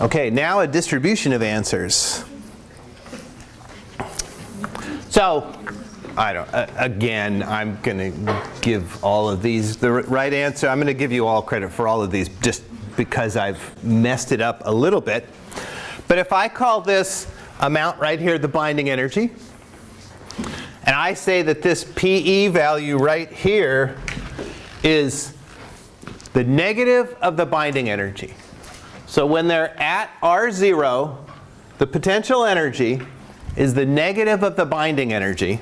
Okay, now a distribution of answers. So, I don't, uh, again, I'm going to give all of these the right answer. I'm going to give you all credit for all of these just because I've messed it up a little bit. But if I call this amount right here the binding energy, and I say that this PE value right here is the negative of the binding energy. So when they're at R0, the potential energy is the negative of the binding energy.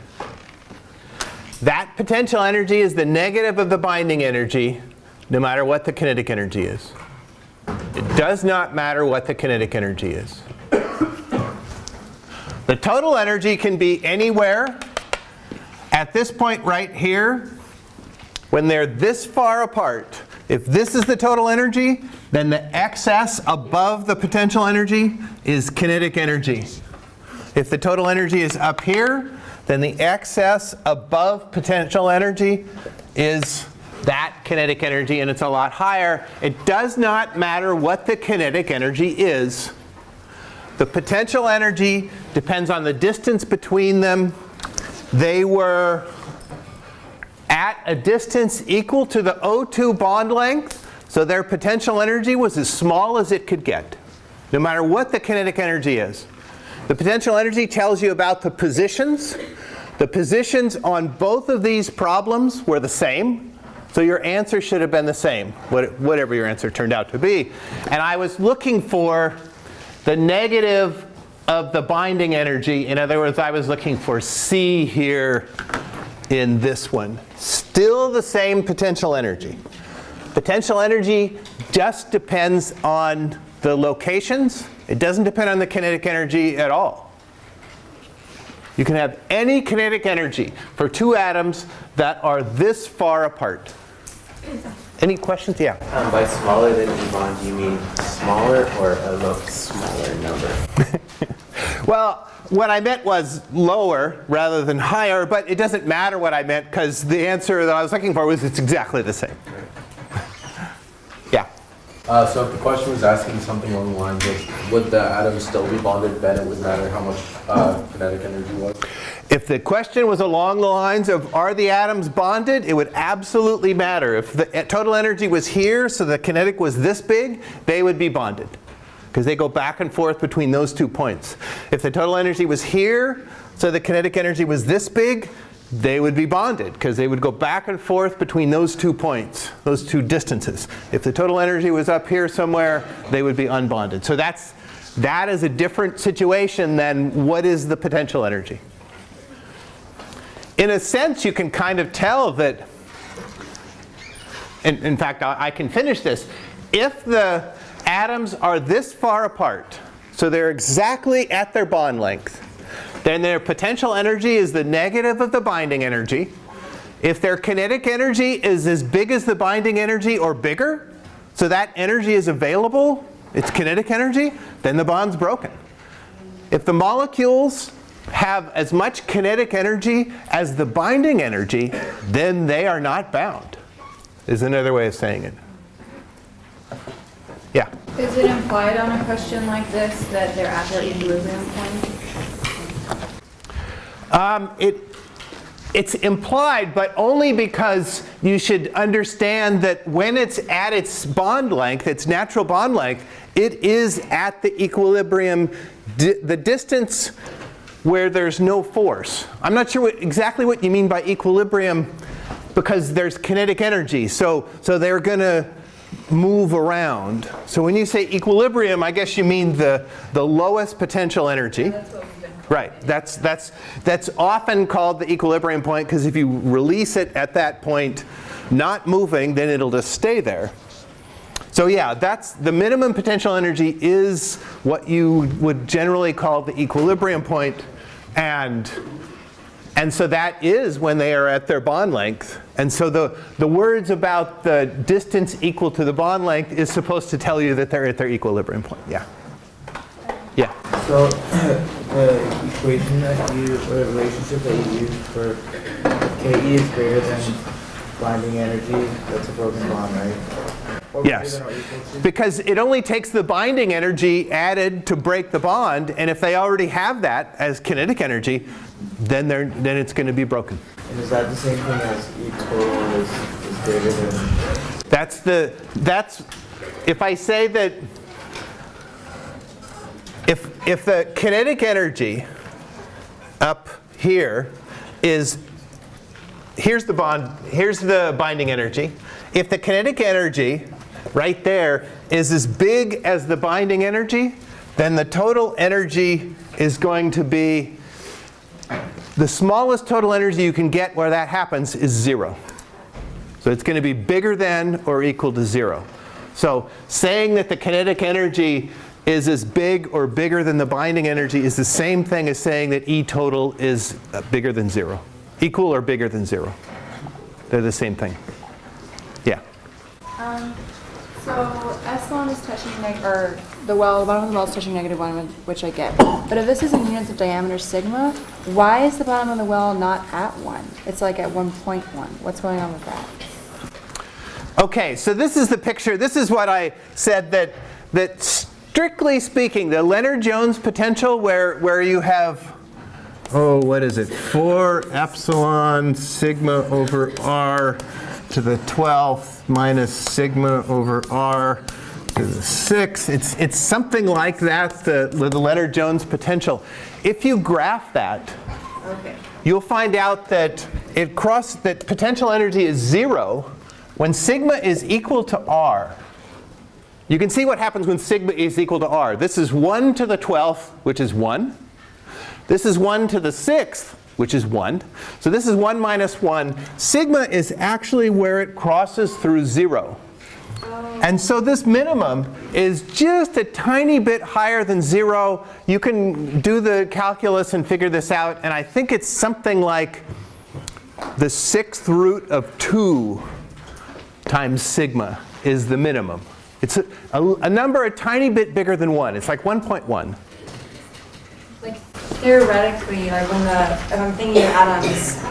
That potential energy is the negative of the binding energy no matter what the kinetic energy is. It does not matter what the kinetic energy is. The total energy can be anywhere at this point right here when they're this far apart. If this is the total energy, then the excess above the potential energy is kinetic energy. If the total energy is up here, then the excess above potential energy is that kinetic energy, and it's a lot higher. It does not matter what the kinetic energy is. The potential energy depends on the distance between them. They were at a distance equal to the O2 bond length, so their potential energy was as small as it could get, no matter what the kinetic energy is. The potential energy tells you about the positions. The positions on both of these problems were the same. So your answer should have been the same, whatever your answer turned out to be. And I was looking for the negative of the binding energy. In other words, I was looking for C here in this one. Still the same potential energy. Potential energy just depends on the locations. It doesn't depend on the kinetic energy at all. You can have any kinetic energy for two atoms that are this far apart. Any questions? Yeah. Um, by smaller than E bond, do you mean smaller or a much smaller number? well, what I meant was lower rather than higher, but it doesn't matter what I meant because the answer that I was looking for was it's exactly the same. yeah. Uh, so if the question was asking something along the lines of would the atoms still be bonded, then it would matter how much uh, kinetic energy was? If the question was along the lines of are the atoms bonded, it would absolutely matter. If the total energy was here, so the kinetic was this big, they would be bonded. Because they go back and forth between those two points. If the total energy was here, so the kinetic energy was this big, they would be bonded because they would go back and forth between those two points, those two distances. If the total energy was up here somewhere, they would be unbonded. So that's, that is a different situation than what is the potential energy in a sense, you can kind of tell that, in, in fact, I, I can finish this. If the atoms are this far apart, so they're exactly at their bond length, then their potential energy is the negative of the binding energy. If their kinetic energy is as big as the binding energy or bigger, so that energy is available, it's kinetic energy, then the bond's broken. If the molecules have as much kinetic energy as the binding energy, then they are not bound, is another way of saying it. Yeah? Is it implied on a question like this that they're at their equilibrium point? Um, it, it's implied, but only because you should understand that when it's at its bond length, its natural bond length, it is at the equilibrium. Di the distance where there's no force. I'm not sure what, exactly what you mean by equilibrium because there's kinetic energy. So, so they're going to move around. So when you say equilibrium, I guess you mean the, the lowest potential energy. Right. That's, that's, that's often called the equilibrium point because if you release it at that point, not moving, then it'll just stay there. So yeah, that's the minimum potential energy is what you would generally call the equilibrium. And, and so that is when they are at their bond length. And so the, the words about the distance equal to the bond length is supposed to tell you that they're at their equilibrium point. Yeah. Yeah. So the uh, equation that you, or the relationship that you use for Ke is greater than binding energy, that's a broken bond, right? Yes. than or equal to? Because it only takes the binding energy added to break the bond, and if they already have that as kinetic energy, then they're then it's going to be broken. And is that the same thing as E total is, is greater than? That's the that's if I say that if if the kinetic energy up here is here's the bond here's the binding energy. If the kinetic energy right there is as big as the binding energy, then the total energy is going to be the smallest total energy you can get where that happens is zero. So it's going to be bigger than or equal to zero. So saying that the kinetic energy is as big or bigger than the binding energy is the same thing as saying that E total is uh, bigger than zero. Equal or bigger than zero. They're the same thing. Yeah. Um, so S1 is touching neg, or the well, the bottom of the well is touching negative one, which I get. But if this is in units of diameter sigma, why is the bottom of the well not at one? It's like at 1.1. What's going on with that? Okay, so this is the picture. This is what I said that that strictly speaking, the Lennard-Jones potential where where you have oh, what is it? 4 epsilon sigma over r to the 12th minus sigma over r to the 6th. It's it's something like that the the Lennard-Jones potential. If you graph that, Okay. you'll find out that it cross that potential energy is zero when sigma is equal to r. You can see what happens when sigma is equal to r. This is 1 to the 12th, which is 1. This is 1 to the 6th, which is 1. So this is 1 minus 1. Sigma is actually where it crosses through 0. And so this minimum is just a tiny bit higher than 0. You can do the calculus and figure this out. And I think it's something like the sixth root of 2 times sigma is the minimum. It's a, a, a number a tiny bit bigger than 1. It's like 1.1. Like theoretically, like when the, if I'm thinking of atoms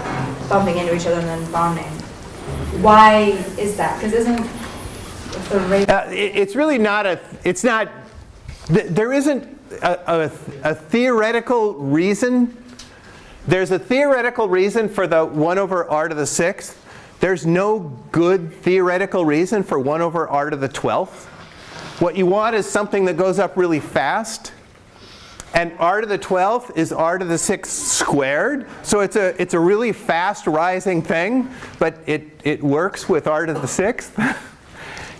bumping into each other and then bonding, why is that? Because isn't Uh, it- it's really not a, it's not, th- there isn't a, a, a theoretical reason. There's a theoretical reason for the 1 over r to the 6th. There's no good theoretical reason for 1 over r to the 12th. What you want is something that goes up really fast. And r to the 12th is r to the 6th squared. So it's a, it's a really fast rising thing, but it, it works with r to the 6th.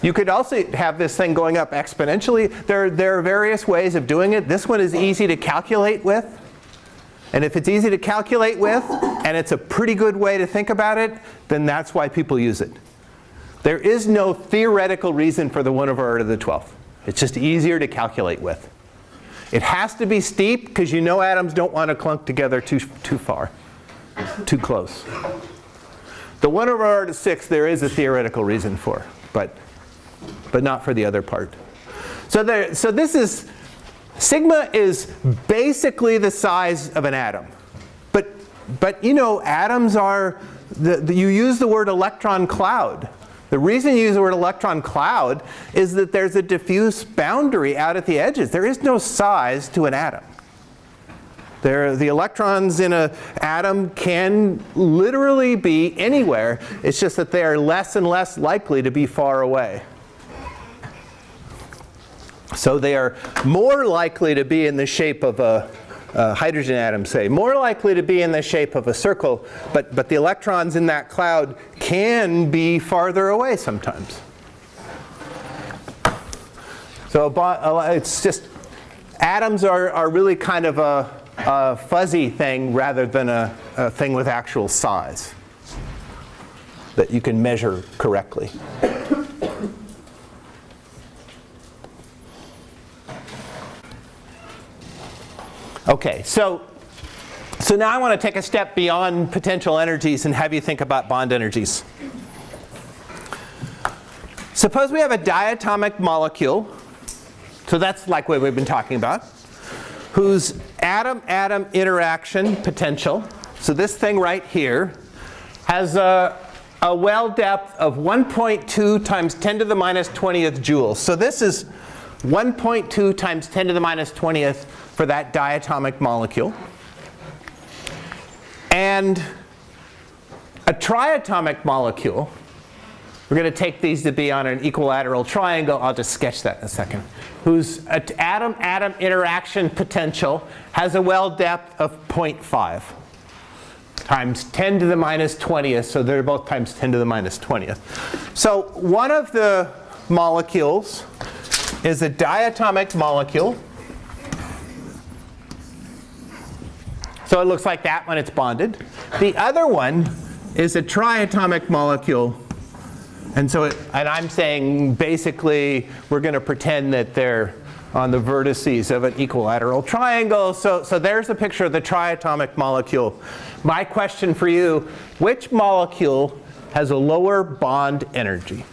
You could also have this thing going up exponentially. There, there are various ways of doing it. This one is easy to calculate with. And if it's easy to calculate with, and it's a pretty good way to think about it, then that's why people use it. There is no theoretical reason for the 1 over r to the 12th. It's just easier to calculate with. It has to be steep because you know atoms don't want to clunk together too, too far, too close. The 1 over r to 6 there is a theoretical reason for, but, but not for the other part. So, there, so this is, sigma is basically the size of an atom. But, but you know, atoms are, the, the, you use the word electron cloud. The reason you use the word electron cloud is that there's a diffuse boundary out at the edges. There is no size to an atom. There, the electrons in an atom can literally be anywhere. It's just that they are less and less likely to be far away. So they are more likely to be in the shape of a, a hydrogen atom, say, more likely to be in the shape of a circle, but, but the electrons in that cloud can be farther away sometimes. So it's just, atoms are, are really kind of a, a fuzzy thing rather than a, a thing with actual size that you can measure correctly. Okay, so, so now I want to take a step beyond potential energies and have you think about bond energies. Suppose we have a diatomic molecule, so that's like what we've been talking about, whose atom-atom interaction potential, so this thing right here, has a, a well depth of 1.2 times 10 to the minus 20th joules. So this is 1.2 times 10 to the minus 20th for that diatomic molecule. And a triatomic molecule, we're going to take these to be on an equilateral triangle. I'll just sketch that in a second. Whose atom-atom interaction potential has a well depth of 0.5 times 10 to the minus 20th. So they're both times 10 to the minus 20th. So one of the molecules is a diatomic molecule. So it looks like that when it's bonded. The other one is a triatomic molecule. And so, it, and I'm saying basically we're going to pretend that they're on the vertices of an equilateral triangle. So, so there's a picture of the triatomic molecule. My question for you, which molecule has a lower bond energy?